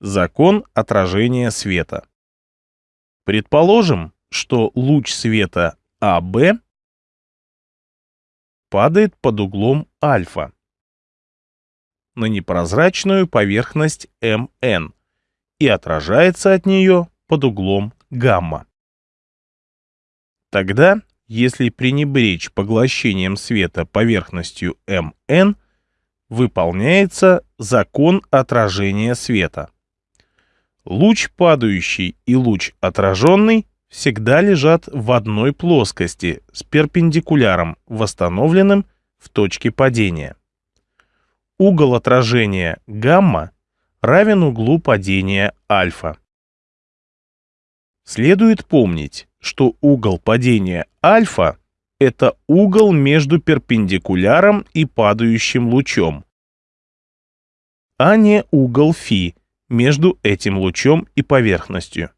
Закон отражения света. Предположим, что луч света АБ падает под углом альфа на непрозрачную поверхность МН и отражается от нее под углом гамма. Тогда, если пренебречь поглощением света поверхностью МН, выполняется закон отражения света. Луч падающий и луч отраженный всегда лежат в одной плоскости с перпендикуляром, восстановленным в точке падения. Угол отражения гамма равен углу падения альфа. Следует помнить, что угол падения альфа — это угол между перпендикуляром и падающим лучом, а не угол φ между этим лучом и поверхностью.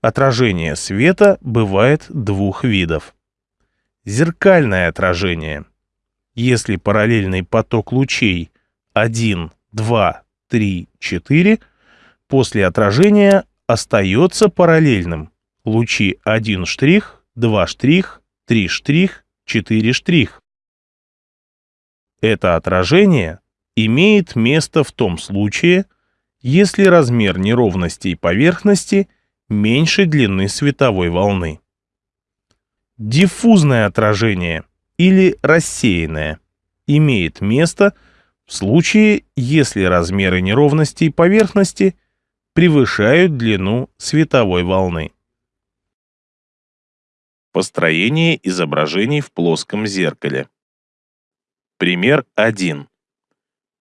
Отражение света бывает двух видов. Зеркальное отражение. Если параллельный поток лучей 1, 2, 3, 4 после отражения остается параллельным. Лучи 1 штрих, 2 штрих, 3 штрих, 4 штрих. Это отражение имеет место в том случае, если размер неровностей поверхности меньше длины световой волны. Диффузное отражение или рассеянное имеет место в случае, если размеры неровностей поверхности – превышают длину световой волны. Построение изображений в плоском зеркале. Пример 1.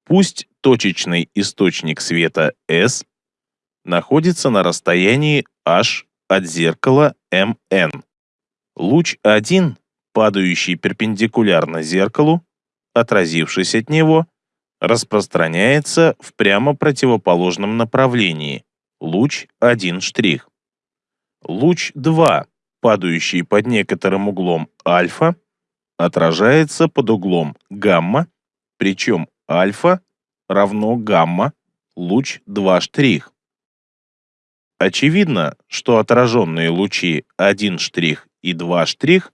Пусть точечный источник света S находится на расстоянии h от зеркала MN. Луч 1, падающий перпендикулярно зеркалу, отразившись от него, распространяется в прямо противоположном направлении, луч 1 штрих. Луч 2, падающий под некоторым углом альфа, отражается под углом гамма, причем альфа равно гамма, луч 2 штрих. Очевидно, что отраженные лучи 1 штрих и 2 штрих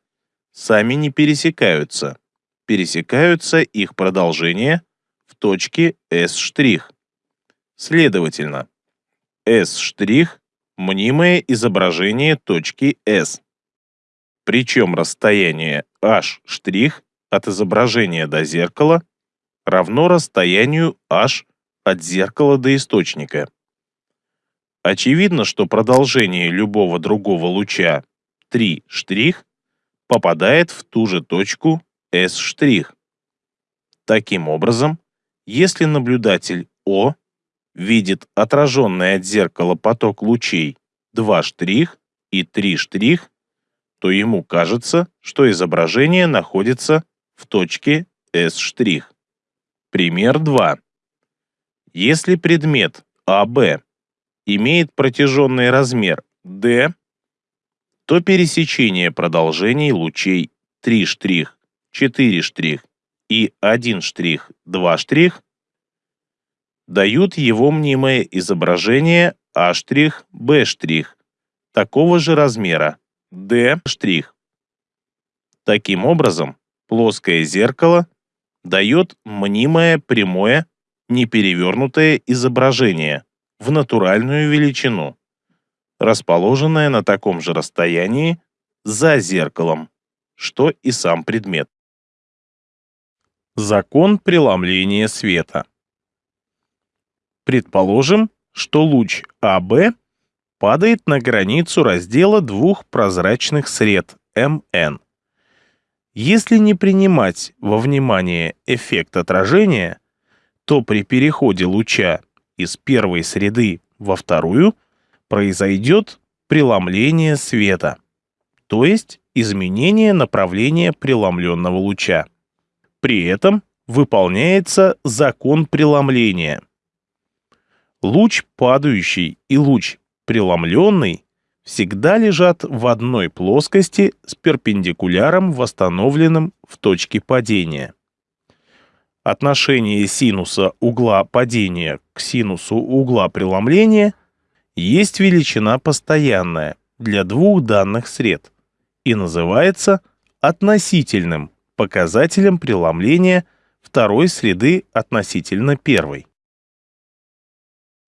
сами не пересекаются. Пересекаются их продолжения в точке S штрих. Следовательно, S' — мнимое изображение точки S. Причем расстояние H' от изображения до зеркала равно расстоянию H от зеркала до источника. Очевидно, что продолжение любого другого луча 3' попадает в ту же точку S'. Таким образом, если наблюдатель О видит отраженный от зеркала поток лучей 2 штрих и 3 штрих, то ему кажется, что изображение находится в точке S. Пример 2. Если предмет АБ имеет протяженный размер D, то пересечение продолжений лучей 3 штрих, 4 штрих и 1 штрих, 2 штрих дают его мнимое изображение А', Б' такого же размера D'. Таким образом, плоское зеркало дает мнимое прямое, неперевернутое изображение в натуральную величину, расположенное на таком же расстоянии за зеркалом, что и сам предмет. Закон преломления света Предположим, что луч АБ падает на границу раздела двух прозрачных сред МН. Если не принимать во внимание эффект отражения, то при переходе луча из первой среды во вторую произойдет преломление света, то есть изменение направления преломленного луча. При этом выполняется закон преломления – Луч падающий и луч преломленный всегда лежат в одной плоскости с перпендикуляром, восстановленным в точке падения. отношение синуса угла падения к синусу угла преломления есть величина постоянная для двух данных сред и называется относительным показателем преломления второй среды относительно первой.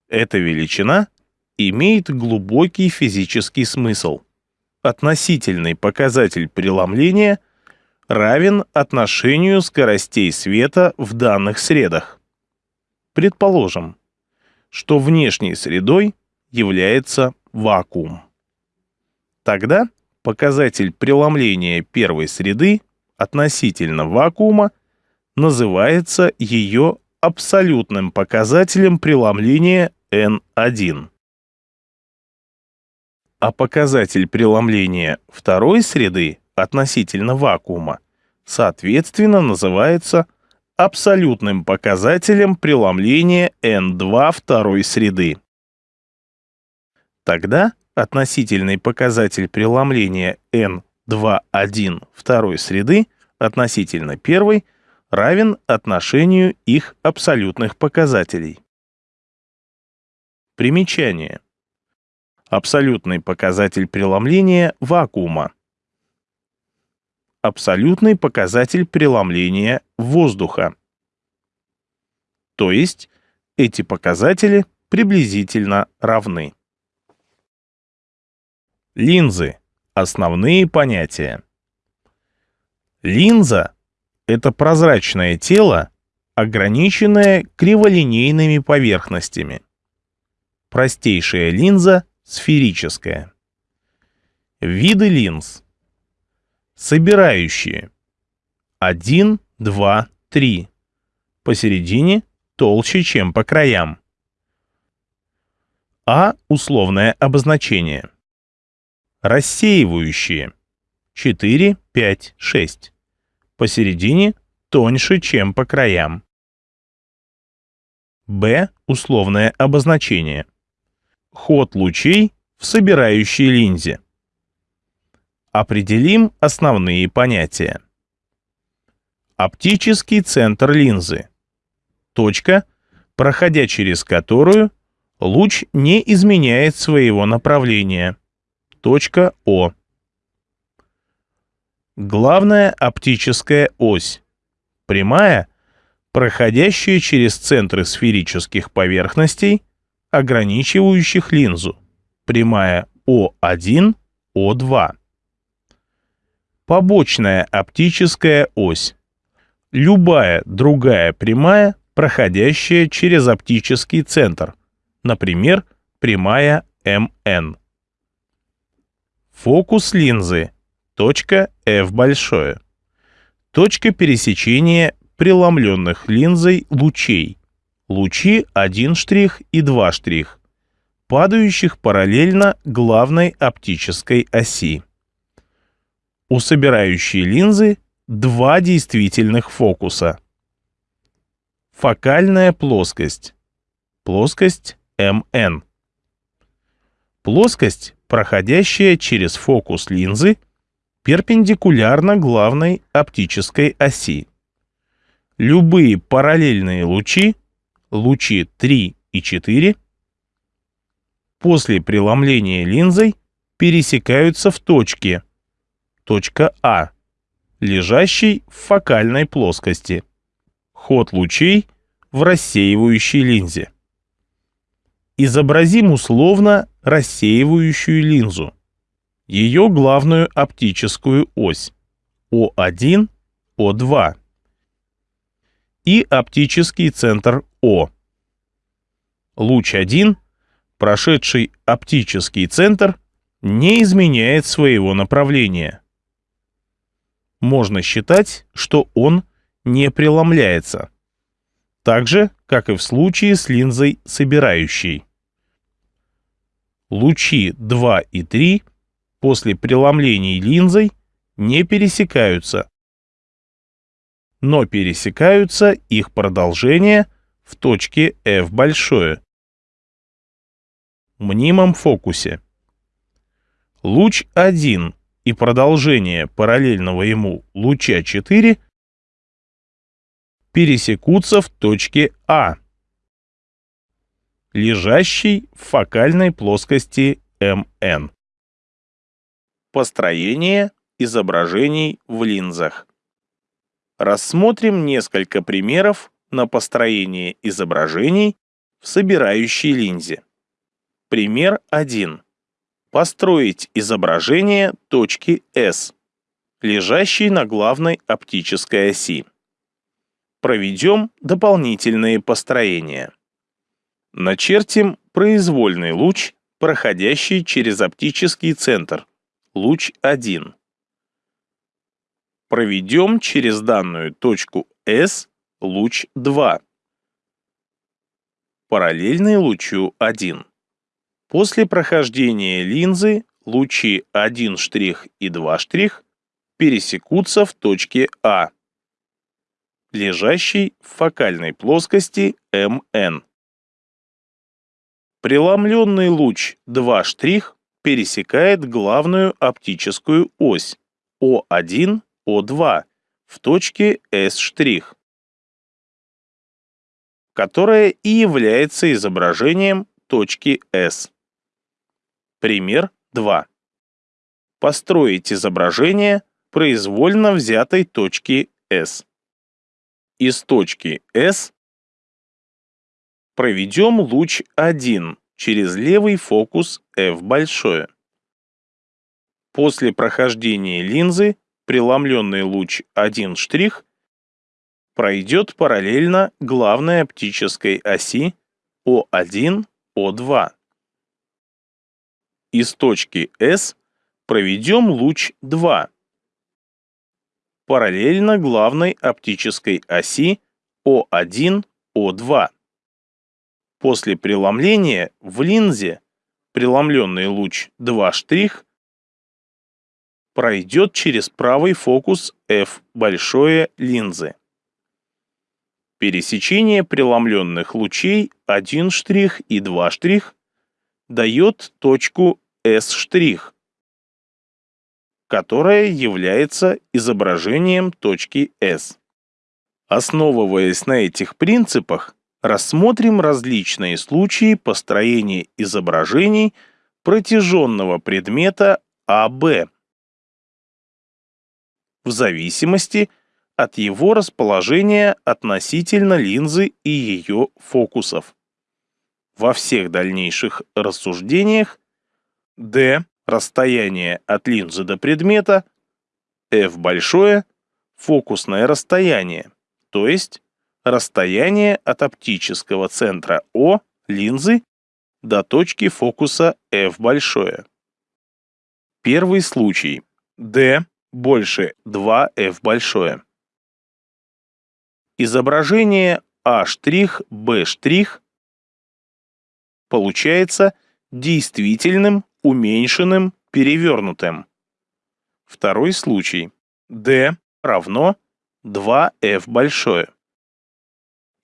Эта величина имеет глубокий физический смысл. Относительный показатель преломления равен отношению скоростей света в данных средах. Предположим, что внешней средой является вакуум. Тогда показатель преломления первой среды относительно вакуума называется ее абсолютным показателем преломления N1. А показатель преломления второй среды относительно вакуума соответственно называется абсолютным показателем преломления N2 второй среды. Тогда относительный показатель преломления N2,1 второй среды относительно первой равен отношению их абсолютных показателей. Примечание. Абсолютный показатель преломления вакуума. Абсолютный показатель преломления воздуха. То есть эти показатели приблизительно равны. Линзы. Основные понятия. Линза – это прозрачное тело, ограниченное криволинейными поверхностями. Простейшая линза – сферическая. Виды линз. Собирающие. 1, 2, 3. Посередине толще, чем по краям. А – условное обозначение рассеивающие. 4, 5, 6. Посередине тоньше, чем по краям. Б. Условное обозначение. Ход лучей в собирающей линзе. Определим основные понятия. Оптический центр линзы. Точка, проходя через которую луч не изменяет своего направления точка О. Главная оптическая ось. Прямая, проходящая через центры сферических поверхностей, ограничивающих линзу. Прямая О1, О2. Побочная оптическая ось. Любая другая прямая, проходящая через оптический центр, например, прямая МН. Фокус линзы. Точка F большое. Точка пересечения преломленных линзой лучей. Лучи 1 штрих и 2 штрих, падающих параллельно главной оптической оси. У собирающей линзы два действительных фокуса. Фокальная плоскость. Плоскость МН. Плоскость проходящая через фокус линзы перпендикулярно главной оптической оси. Любые параллельные лучи, лучи 3 и 4, после преломления линзой пересекаются в точке, точка А, лежащей в фокальной плоскости. Ход лучей в рассеивающей линзе. Изобразим условно рассеивающую линзу, ее главную оптическую ось О1, О2 и оптический центр О. Луч 1, прошедший оптический центр, не изменяет своего направления. Можно считать, что он не преломляется. Так же, как и в случае с линзой собирающей лучи 2 и 3 после преломлений линзой не пересекаются, но пересекаются их продолжения в точке F большое, мнимом фокусе. Луч 1 и продолжение параллельного ему луча 4 пересекутся в точке А, лежащей в фокальной плоскости МН. Построение изображений в линзах. Рассмотрим несколько примеров на построение изображений в собирающей линзе. Пример 1. Построить изображение точки S, лежащей на главной оптической оси. Проведем дополнительные построения. Начертим произвольный луч, проходящий через оптический центр, луч 1. Проведем через данную точку S луч 2, параллельный лучу 1. После прохождения линзы лучи 1 штрих и 2 штрих пересекутся в точке А, лежащей в фокальной плоскости МН. Преломленный луч 2 штрих пересекает главную оптическую ось О1, О2 в точке S которая и является изображением точки S. Пример 2. Построить изображение произвольно взятой точки S. Из точки S проведем луч 1 через левый фокус F большое. После прохождения линзы преломленный луч 1 штрих пройдет параллельно главной оптической оси О1, О2 из точки S проведем луч 2 параллельно главной оптической оси О1, О2. После преломления в линзе преломленный луч 2 штрих пройдет через правый фокус F большое линзы. Пересечение преломленных лучей 1 штрих и 2 штрих дает точку S', которая является изображением точки S. Основываясь на этих принципах, рассмотрим различные случаи построения изображений протяженного предмета АБ в зависимости от его расположения относительно линзы и ее фокусов. Во всех дальнейших рассуждениях d – расстояние от линзы до предмета, f большое – фокусное расстояние, то есть расстояние от оптического центра O линзы до точки фокуса f большое. Первый случай. d больше 2f большое. Изображение A', B' получается действительным уменьшенным перевернутым. Второй случай. D равно 2f большое.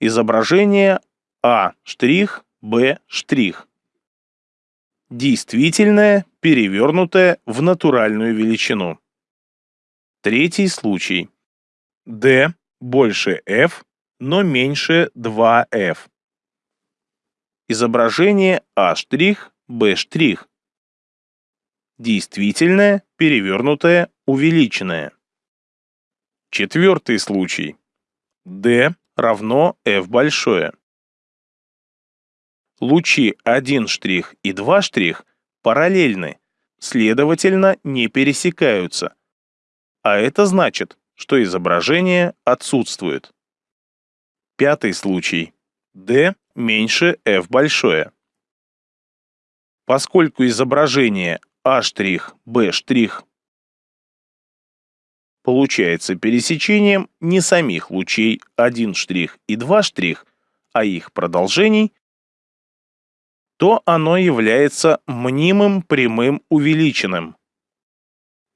Изображение А', Б'. Действительное, перевернутое в натуральную величину. Третий случай. D больше f, но меньше 2f. Изображение А', Б' действительное, перевернутое, увеличенное. Четвертый случай. D равно F большое. Лучи 1 штрих и 2 штрих параллельны, следовательно, не пересекаются. А это значит, что изображение отсутствует. Пятый случай. D меньше F большое. Поскольку изображение а', Б' получается пересечением не самих лучей 1' и 2', а их продолжений, то оно является мнимым прямым увеличенным.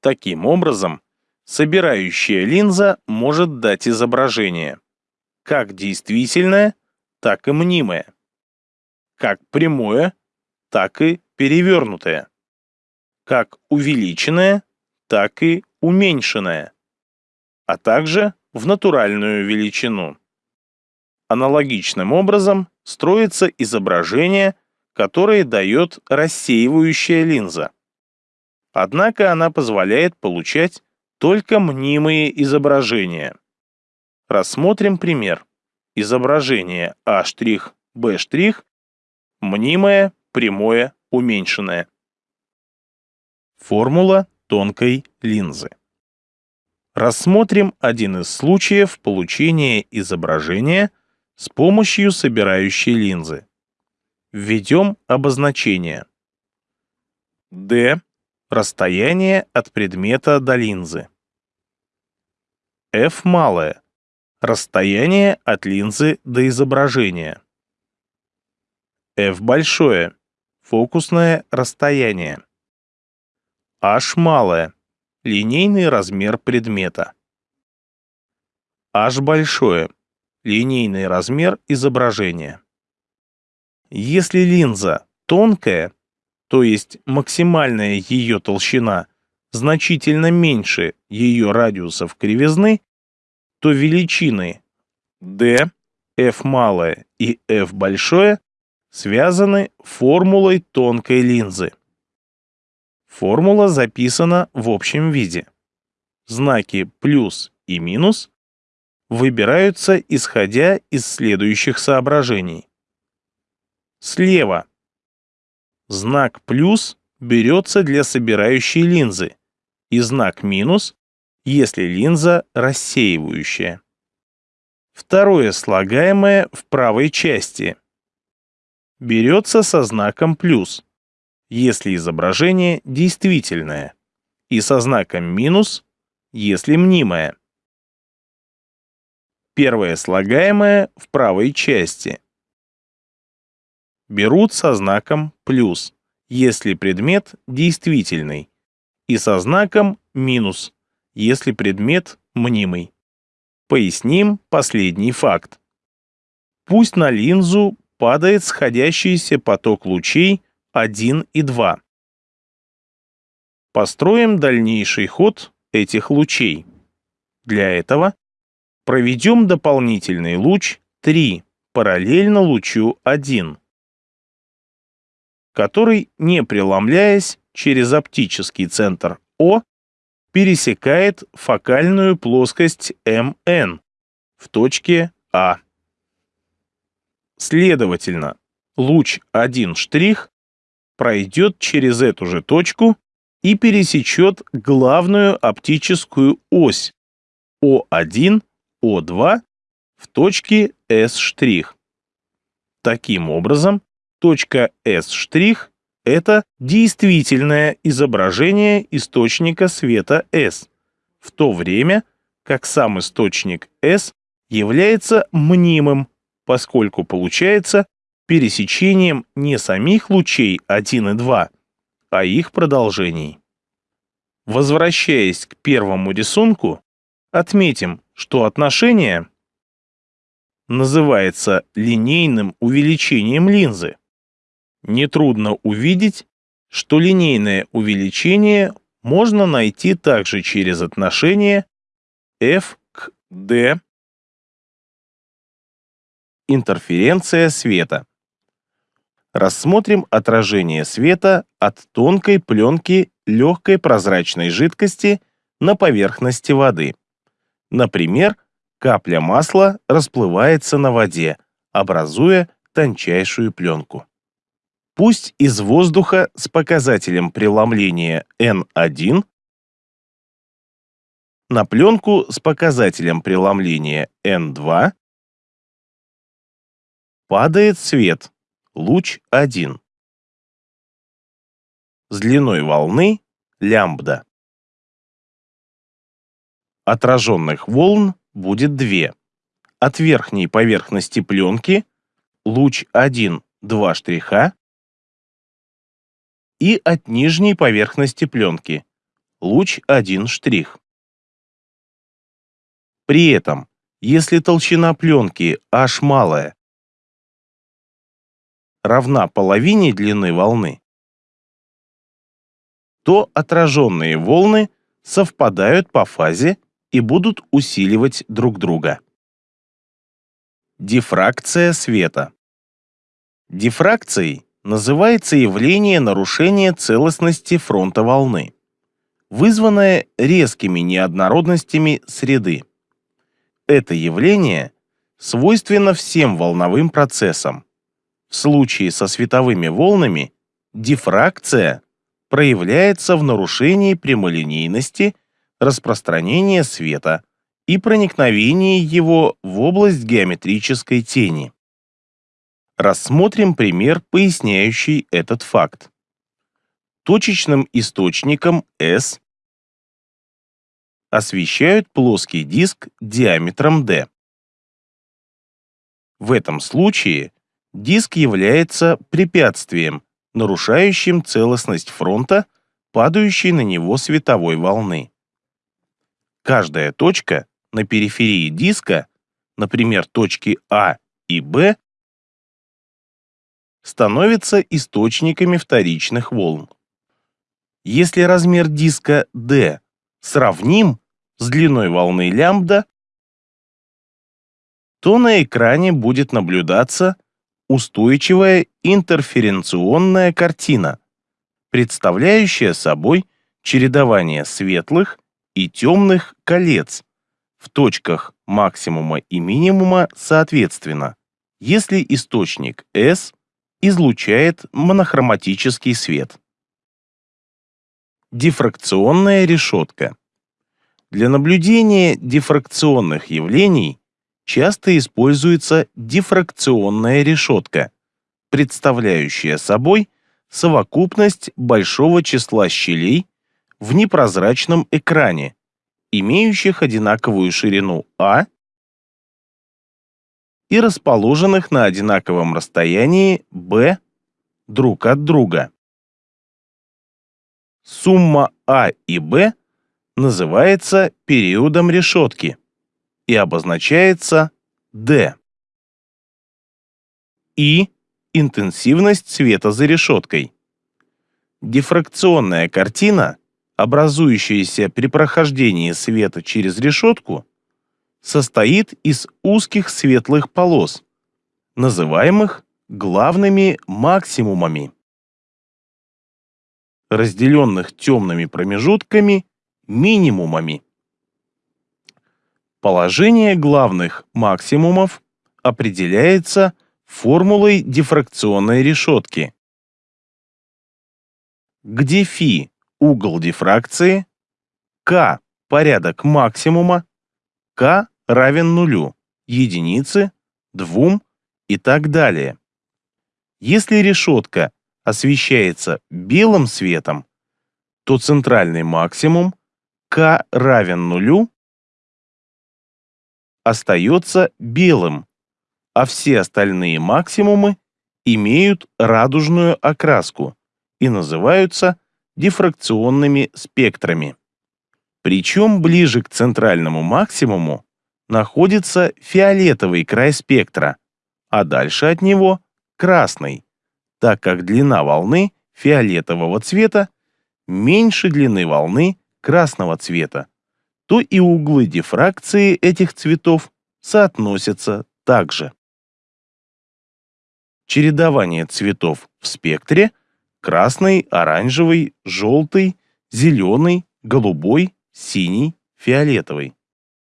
Таким образом, собирающая линза может дать изображение как действительное, так и мнимое, как прямое, так и перевернутое как увеличенное, так и уменьшенное, а также в натуральную величину. Аналогичным образом строится изображение, которое дает рассеивающая линза. Однако она позволяет получать только мнимые изображения. Рассмотрим пример. Изображение А', Б', мнимое, прямое, уменьшенное. Формула тонкой линзы. Рассмотрим один из случаев получения изображения с помощью собирающей линзы. Введем обозначение. D – расстояние от предмета до линзы. F малое – расстояние от линзы до изображения. F большое – фокусное расстояние. H малое – линейный размер предмета. H большое – линейный размер изображения. Если линза тонкая, то есть максимальная ее толщина значительно меньше ее радиусов кривизны, то величины d, f малое и f большое связаны формулой тонкой линзы. Формула записана в общем виде. Знаки плюс и минус выбираются исходя из следующих соображений. Слева. Знак плюс берется для собирающей линзы и знак минус, если линза рассеивающая. Второе слагаемое в правой части берется со знаком плюс если изображение действительное, и со знаком минус, если мнимое. Первое слагаемое в правой части. Берут со знаком плюс, если предмет действительный, и со знаком минус, если предмет мнимый. Поясним последний факт. Пусть на линзу падает сходящийся поток лучей 1 и 2. Построим дальнейший ход этих лучей. Для этого проведем дополнительный луч 3 параллельно лучу 1, который, не преломляясь через оптический центр О, пересекает фокальную плоскость МН в точке А. Следовательно, луч 1 штрих пройдет через эту же точку и пересечет главную оптическую ось О1, О2 в точке S'. Таким образом, точка S' — это действительное изображение источника света S, в то время как сам источник S является мнимым, поскольку получается пересечением не самих лучей 1 и 2, а их продолжений. Возвращаясь к первому рисунку, отметим, что отношение называется линейным увеличением линзы. Нетрудно увидеть, что линейное увеличение можно найти также через отношение f к d интерференция света рассмотрим отражение света от тонкой пленки легкой прозрачной жидкости на поверхности воды. Например, капля масла расплывается на воде, образуя тончайшую пленку. Пусть из воздуха с показателем преломления N1 на пленку с показателем преломления N2 падает свет луч 1. С длиной волны лямбда. Отраженных волн будет 2. От верхней поверхности пленки луч 1 2 штриха и от нижней поверхности пленки луч 1 штрих. При этом, если толщина пленки h малая равна половине длины волны, то отраженные волны совпадают по фазе и будут усиливать друг друга. Дифракция света. Дифракцией называется явление нарушения целостности фронта волны, вызванное резкими неоднородностями среды. Это явление свойственно всем волновым процессам. В случае со световыми волнами дифракция проявляется в нарушении прямолинейности распространения света и проникновении его в область геометрической тени. Рассмотрим пример, поясняющий этот факт. Точечным источником S освещают плоский диск диаметром d. В этом случае диск является препятствием, нарушающим целостность фронта, падающей на него световой волны. Каждая точка на периферии диска, например, точки А и Б, становятся источниками вторичных волн. Если размер диска D сравним с длиной волны лямбда, то на экране будет наблюдаться устойчивая интерференционная картина, представляющая собой чередование светлых и темных колец в точках максимума и минимума соответственно, если источник S излучает монохроматический свет. Дифракционная решетка. Для наблюдения дифракционных явлений часто используется дифракционная решетка, представляющая собой совокупность большого числа щелей в непрозрачном экране, имеющих одинаковую ширину А и расположенных на одинаковом расстоянии b друг от друга. Сумма А и b называется периодом решетки и обозначается D. И интенсивность света за решеткой. Дифракционная картина, образующаяся при прохождении света через решетку, состоит из узких светлых полос, называемых главными максимумами, разделенных темными промежутками минимумами. Положение главных максимумов определяется формулой дифракционной решетки, где φ – угол дифракции, k – порядок максимума, k равен нулю, единице, двум и так далее. Если решетка освещается белым светом, то центральный максимум k равен нулю остается белым, а все остальные максимумы имеют радужную окраску и называются дифракционными спектрами. Причем ближе к центральному максимуму находится фиолетовый край спектра, а дальше от него красный, так как длина волны фиолетового цвета меньше длины волны красного цвета, то и углы дифракции этих цветов соотносятся также. Чередование цветов в спектре красный, оранжевый, желтый, зеленый, голубой, синий, фиолетовый.